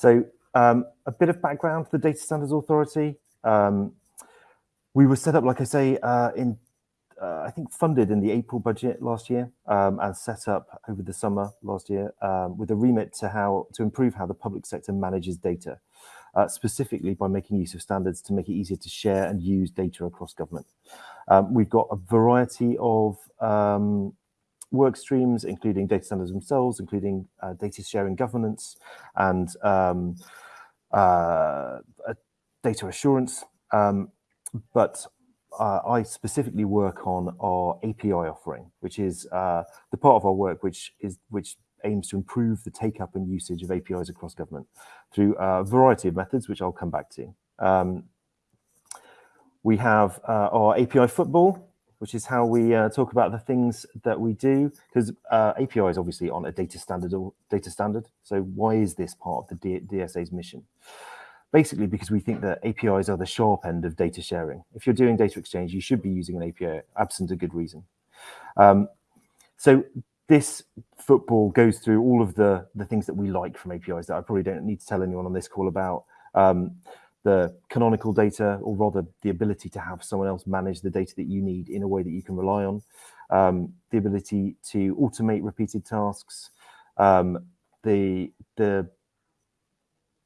So um, a bit of background, to the Data Standards Authority. Um, we were set up, like I say, uh, in uh, I think funded in the April budget last year um, and set up over the summer last year um, with a remit to how to improve how the public sector manages data, uh, specifically by making use of standards to make it easier to share and use data across government. Um, we've got a variety of um, work streams, including data standards themselves, including uh, data sharing governance and um, uh, data assurance. Um, but uh, I specifically work on our API offering, which is uh, the part of our work which is which aims to improve the take up and usage of APIs across government through a variety of methods, which I'll come back to. Um, we have uh, our API football, which is how we uh, talk about the things that we do, because uh, API is obviously on a data standard or data standard. So why is this part of the DSA's mission? basically because we think that APIs are the sharp end of data sharing. If you're doing data exchange, you should be using an API, absent a good reason. Um, so this football goes through all of the, the things that we like from APIs that I probably don't need to tell anyone on this call about. Um, the canonical data, or rather the ability to have someone else manage the data that you need in a way that you can rely on, um, the ability to automate repeated tasks, um, the the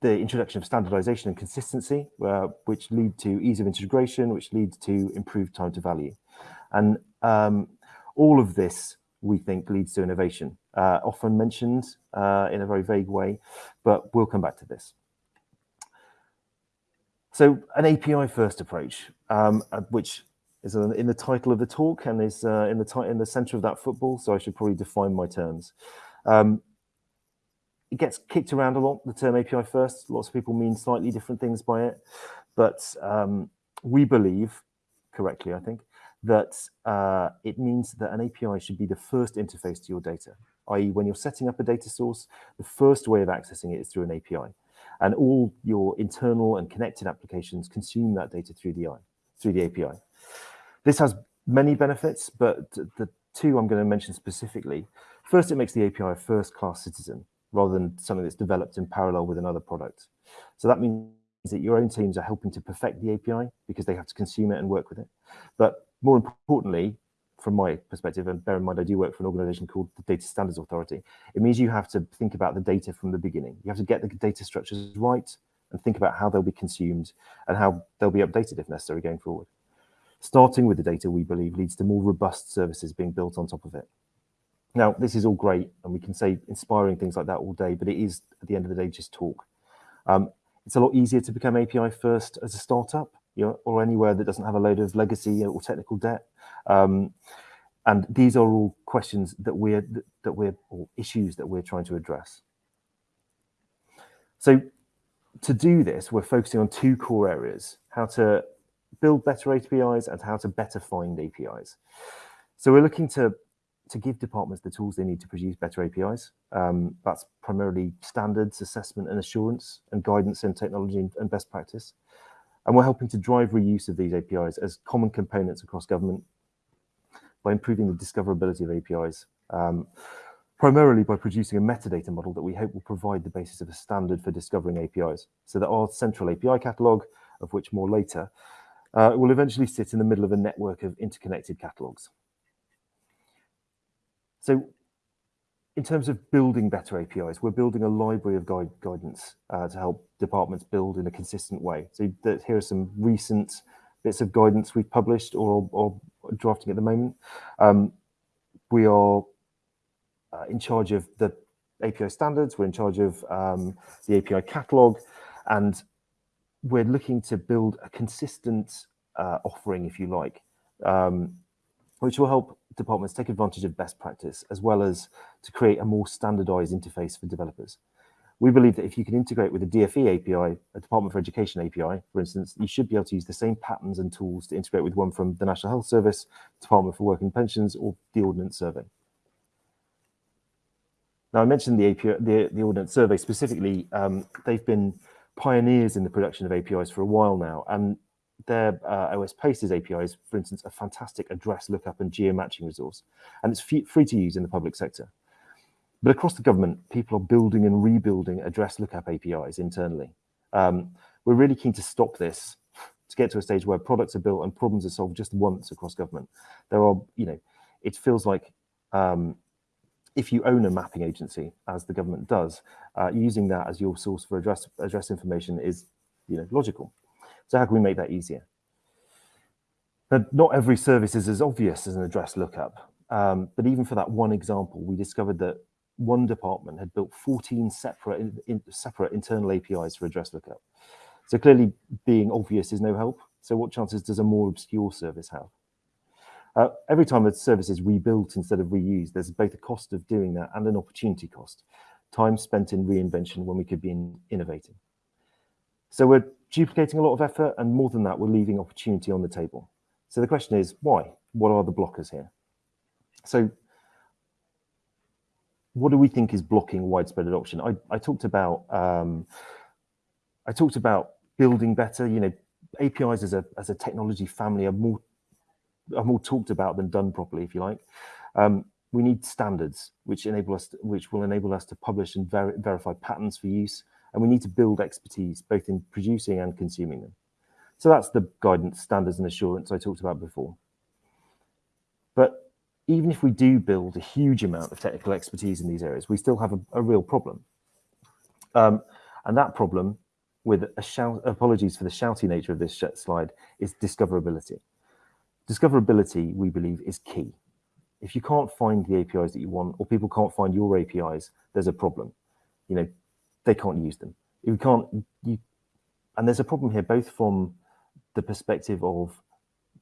the introduction of standardization and consistency, uh, which lead to ease of integration, which leads to improved time to value. And um, all of this, we think, leads to innovation, uh, often mentioned uh, in a very vague way, but we'll come back to this. So an API first approach, um, uh, which is in the title of the talk and is uh, in the in the center of that football, so I should probably define my terms. Um, it gets kicked around a lot, the term API first. Lots of people mean slightly different things by it. But um, we believe, correctly, I think, that uh, it means that an API should be the first interface to your data, i.e. when you're setting up a data source, the first way of accessing it is through an API. And all your internal and connected applications consume that data through the, through the API. This has many benefits, but the two I'm going to mention specifically. First, it makes the API a first-class citizen rather than something that's developed in parallel with another product. So that means that your own teams are helping to perfect the API because they have to consume it and work with it. But more importantly, from my perspective, and bear in mind I do work for an organization called the Data Standards Authority, it means you have to think about the data from the beginning. You have to get the data structures right and think about how they'll be consumed and how they'll be updated if necessary going forward. Starting with the data, we believe, leads to more robust services being built on top of it. Now, this is all great, and we can say inspiring things like that all day, but it is, at the end of the day, just talk. Um, it's a lot easier to become API first as a startup, you know, or anywhere that doesn't have a load of legacy or technical debt. Um, and these are all questions that we're that we're or issues that we're trying to address. So to do this, we're focusing on two core areas: how to build better APIs and how to better find APIs. So we're looking to to give departments the tools they need to produce better APIs. Um, that's primarily standards, assessment and assurance, and guidance in technology and best practice. And we're helping to drive reuse of these APIs as common components across government by improving the discoverability of APIs, um, primarily by producing a metadata model that we hope will provide the basis of a standard for discovering APIs. So that our central API catalog, of which more later, uh, will eventually sit in the middle of a network of interconnected catalogs. So in terms of building better APIs, we're building a library of guide, guidance uh, to help departments build in a consistent way. So that, here are some recent bits of guidance we've published or, or drafting at the moment. Um, we are uh, in charge of the API standards, we're in charge of um, the API catalog, and we're looking to build a consistent uh, offering, if you like, um, which will help departments take advantage of best practice as well as to create a more standardized interface for developers. We believe that if you can integrate with a DFE API, a Department for Education API, for instance, you should be able to use the same patterns and tools to integrate with one from the National Health Service, Department for Work and Pensions, or the Ordnance Survey. Now, I mentioned the API, the, the Ordnance Survey specifically. Um, they've been pioneers in the production of APIs for a while now, and their uh, OS Places API is, for instance, a fantastic address lookup and geomatching resource, and it's free to use in the public sector. But across the government, people are building and rebuilding address lookup APIs internally. Um, we're really keen to stop this to get to a stage where products are built and problems are solved just once across government. There are, you know, it feels like um, if you own a mapping agency, as the government does, uh, using that as your source for address address information is, you know, logical. So how can we make that easier? But not every service is as obvious as an address lookup. Um, but even for that one example, we discovered that one department had built 14 separate, in, in, separate internal APIs for address lookup. So clearly being obvious is no help. So what chances does a more obscure service have? Uh, every time a service is rebuilt instead of reused, there's both a cost of doing that and an opportunity cost. Time spent in reinvention when we could be in innovating. So we're duplicating a lot of effort, and more than that, we're leaving opportunity on the table. So the question is, why? What are the blockers here? So what do we think is blocking widespread adoption? I, I talked about um, I talked about building better. You know, APIs as a as a technology family are more are more talked about than done properly, if you like. Um, we need standards which enable us to, which will enable us to publish and ver verify patterns for use, and we need to build expertise both in producing and consuming them. So that's the guidance, standards, and assurance I talked about before. Even if we do build a huge amount of technical expertise in these areas, we still have a, a real problem. Um, and that problem, with a shout, apologies for the shouty nature of this slide, is discoverability. Discoverability, we believe, is key. If you can't find the APIs that you want, or people can't find your APIs, there's a problem. You know, they can't use them. You can't, you, and there's a problem here, both from the perspective of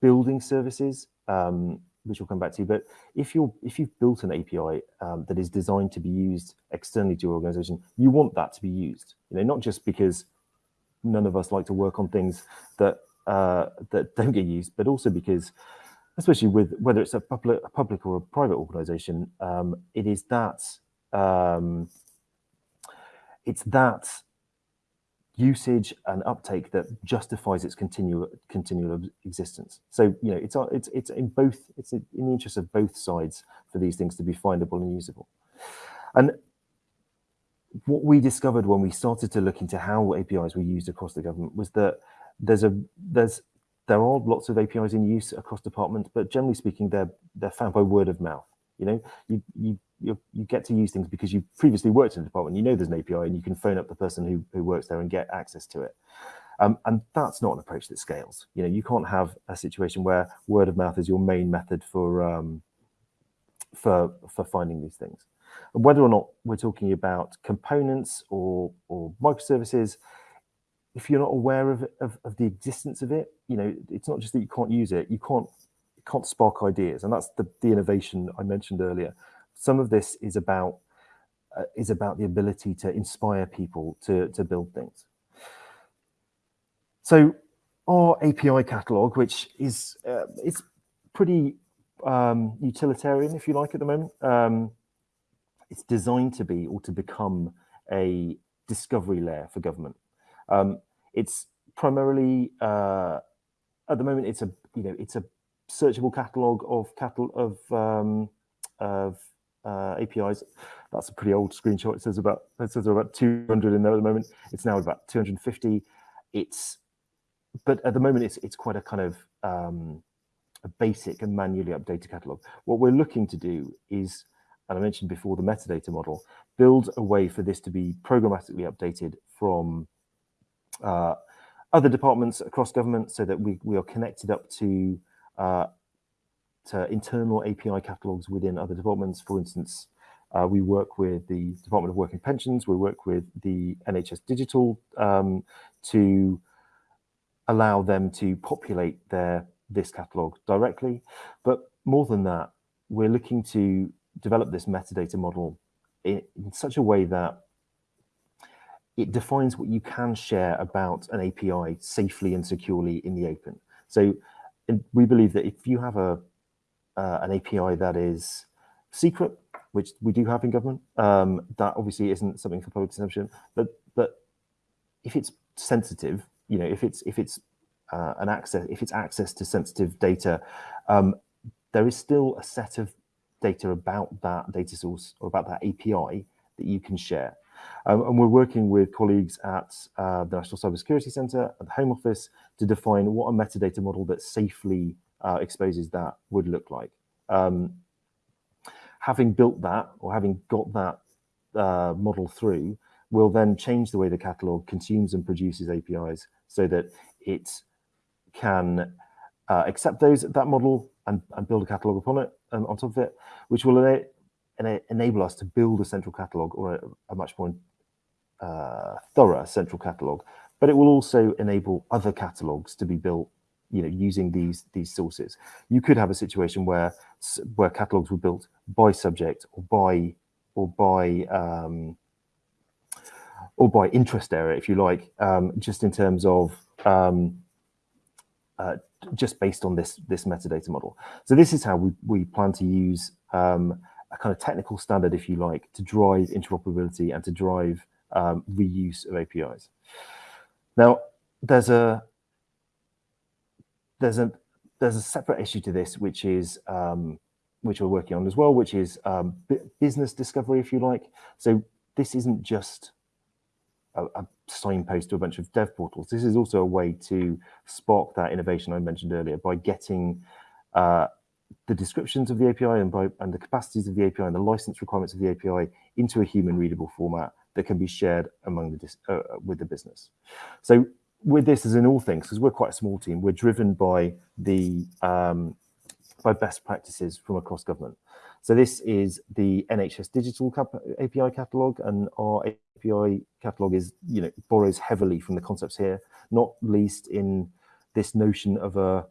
building services, um, which we'll come back to. But if you're if you've built an API um, that is designed to be used externally to your organization, you want that to be used. You know, not just because none of us like to work on things that uh, that don't get used, but also because, especially with whether it's a public, a public or a private organization, um, it is that um, it's that usage and uptake that justifies its continual continual existence. So you know it's it's it's in both it's in the interest of both sides for these things to be findable and usable. And what we discovered when we started to look into how APIs were used across the government was that there's a there's there are lots of APIs in use across departments, but generally speaking, they're they're found by word of mouth. You know, you you you, you get to use things because you've previously worked in the department, you know there's an API and you can phone up the person who, who works there and get access to it. Um, and that's not an approach that scales. You know, you can't have a situation where word of mouth is your main method for um, for for finding these things. And whether or not we're talking about components or or microservices, if you're not aware of, of, of the existence of it, you know, it's not just that you can't use it, you can't you can't spark ideas, and that's the the innovation I mentioned earlier. Some of this is about uh, is about the ability to inspire people to, to build things. So our API catalog, which is uh, it's pretty um, utilitarian, if you like, at the moment. Um, it's designed to be or to become a discovery layer for government. Um, it's primarily uh, at the moment it's a you know it's a searchable catalog of catalog of um, of uh, APIs. That's a pretty old screenshot. It says about it says about 200 in there at the moment. It's now about 250. It's but at the moment it's it's quite a kind of um, a basic and manually updated catalog. What we're looking to do is, and I mentioned before the metadata model, build a way for this to be programmatically updated from uh, other departments across government so that we, we are connected up to uh, to internal API catalogs within other departments. For instance, uh, we work with the Department of Work and Pensions, we work with the NHS Digital um, to allow them to populate their this catalog directly. But more than that, we're looking to develop this metadata model in, in such a way that it defines what you can share about an API safely and securely in the open. So we believe that if you have a uh, an API that is secret, which we do have in government. Um, that obviously isn't something for public consumption, but but if it's sensitive, you know, if it's if it's uh, an access, if it's access to sensitive data, um, there is still a set of data about that data source or about that API that you can share. Um, and we're working with colleagues at uh, the National Cybersecurity Centre at the Home Office to define what a metadata model that safely uh, exposes that would look like. Um, having built that or having got that uh, model through, will then change the way the catalog consumes and produces APIs so that it can uh, accept those that model and, and, build a catalog upon it and on top of it, which will ena ena enable us to build a central catalog or a, a much more uh, thorough central catalog. But it will also enable other catalogs to be built, you know, using these these sources. You could have a situation where where catalogs were built by subject or by or by um, or by interest area, if you like, um, just in terms of um, uh, just based on this this metadata model. So this is how we, we plan to use um, a kind of technical standard, if you like, to drive interoperability and to drive um, reuse of APIs. Now, there's a there's a there's a separate issue to this, which is um, which we're working on as well, which is um, business discovery, if you like. So this isn't just a, a, signpost to a bunch of dev portals. This is also a way to spark that innovation I mentioned earlier by getting uh, the descriptions of the API and, by, and the capacities of the API and the license requirements of the API into a human readable format that can be shared among the uh, with the business. So with this as in all things, because we're quite a small team, we're driven by the um, by best practices from across government. So this is the NHS digital API catalog and our API catalog is, you know, borrows heavily from the concepts here, not least in this notion of a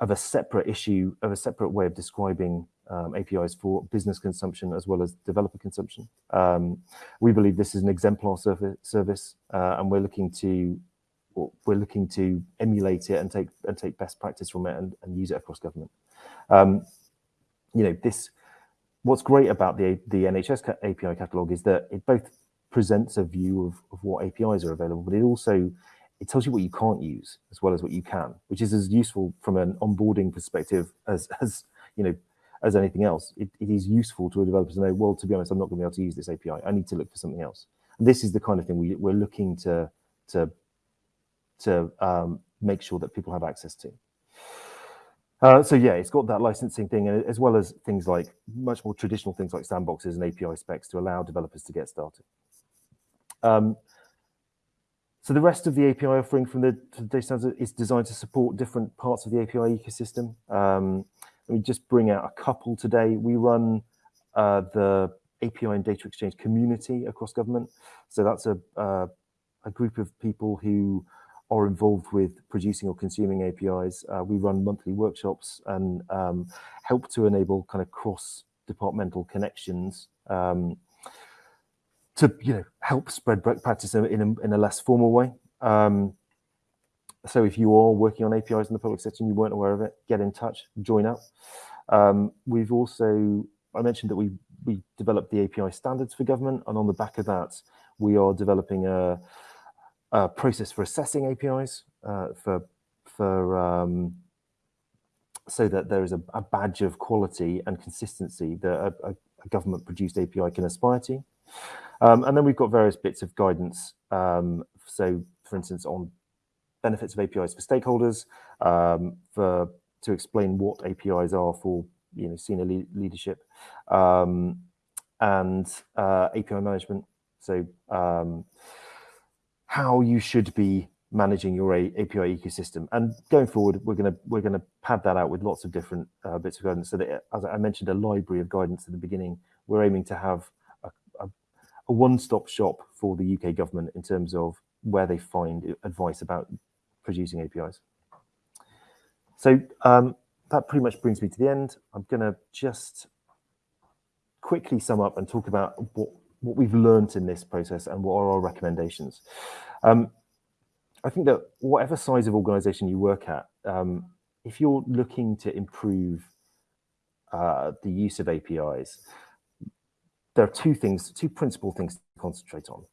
of a separate issue, of a separate way of describing um, APIs for business consumption as well as developer consumption. Um, we believe this is an exemplar service, uh, and we're looking to we're looking to emulate it and take and take best practice from it and, and use it across government. Um, you know, this what's great about the the NHS API catalog is that it both presents a view of, of what APIs are available, but it also it tells you what you can't use as well as what you can, which is as useful from an onboarding perspective as as you know as anything else. It, it is useful to a developer to know, well, to be honest, I'm not going to be able to use this API. I need to look for something else. And this is the kind of thing we, we're looking to to to um, make sure that people have access to. Uh, so yeah, it's got that licensing thing, as well as things like much more traditional things like sandboxes and API specs to allow developers to get started. Um, so the rest of the API offering from the, data standards is designed to support different parts of the API ecosystem. Um, let me just bring out a couple today. We run uh, the API and data exchange community across government. So that's a, uh, a group of people who are involved with producing or consuming APIs. Uh, we run monthly workshops and um, help to enable kind of cross-departmental connections um, to you know help spread practice in a, in a less formal way. Um, so if you are working on APIs in the public sector and you weren't aware of it, get in touch, join up. Um, we've also, I mentioned that we we developed the API standards for government, and on the back of that, we are developing a uh, process for assessing APIs uh, for for um, so that there is a, a, badge of quality and consistency that a, a, a government produced API can aspire to. Um, and then we've got various bits of guidance. Um, so, for instance, on benefits of APIs for stakeholders, um, for to explain what APIs are for you know senior le leadership, um, and uh, API management. So um, how you should be managing your API ecosystem. And going forward, we're going to we're going to pad that out with lots of different uh, bits of guidance. So that, as I mentioned, a library of guidance at the beginning, we're aiming to have a, a, a one-stop shop for the UK government in terms of where they find advice about producing APIs. So um, that pretty much brings me to the end. I'm going to just quickly sum up and talk about what what we've learned in this process and what are our recommendations. Um, I think that whatever size of organization you work at, um, if you're looking to improve uh, the use of APIs, there are two things, two principal things to concentrate on.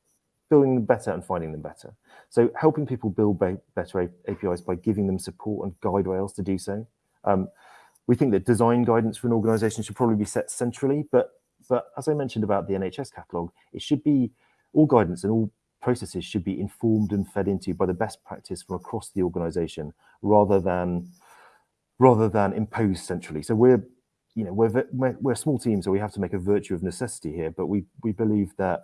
Building them better and finding them better. So helping people build better APIs by giving them support and guide rails to do so. Um, we think that design guidance for an organization should probably be set centrally, but but as I mentioned about the NHS catalogue, it should be all guidance and all processes should be informed and fed into by the best practice from across the organization rather than rather than imposed centrally. So we're you know we're we're a small team, so we have to make a virtue of necessity here, but we we believe that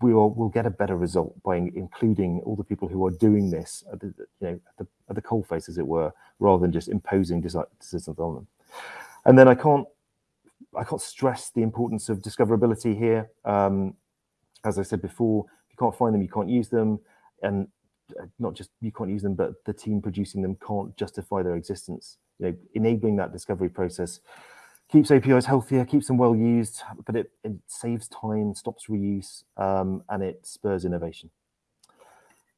we will we'll get a better result by including all the people who are doing this at the, you know at the, at the face as it were rather than just imposing decisions on them and then i can't i can't stress the importance of discoverability here um, as i said before if you can't find them you can't use them and uh, not just you can't use them but the team producing them can't justify their existence you know enabling that discovery process keeps APIs healthier, keeps them well used, but it, it saves time, stops reuse, um, and it spurs innovation.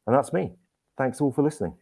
And that's me. Thanks all for listening.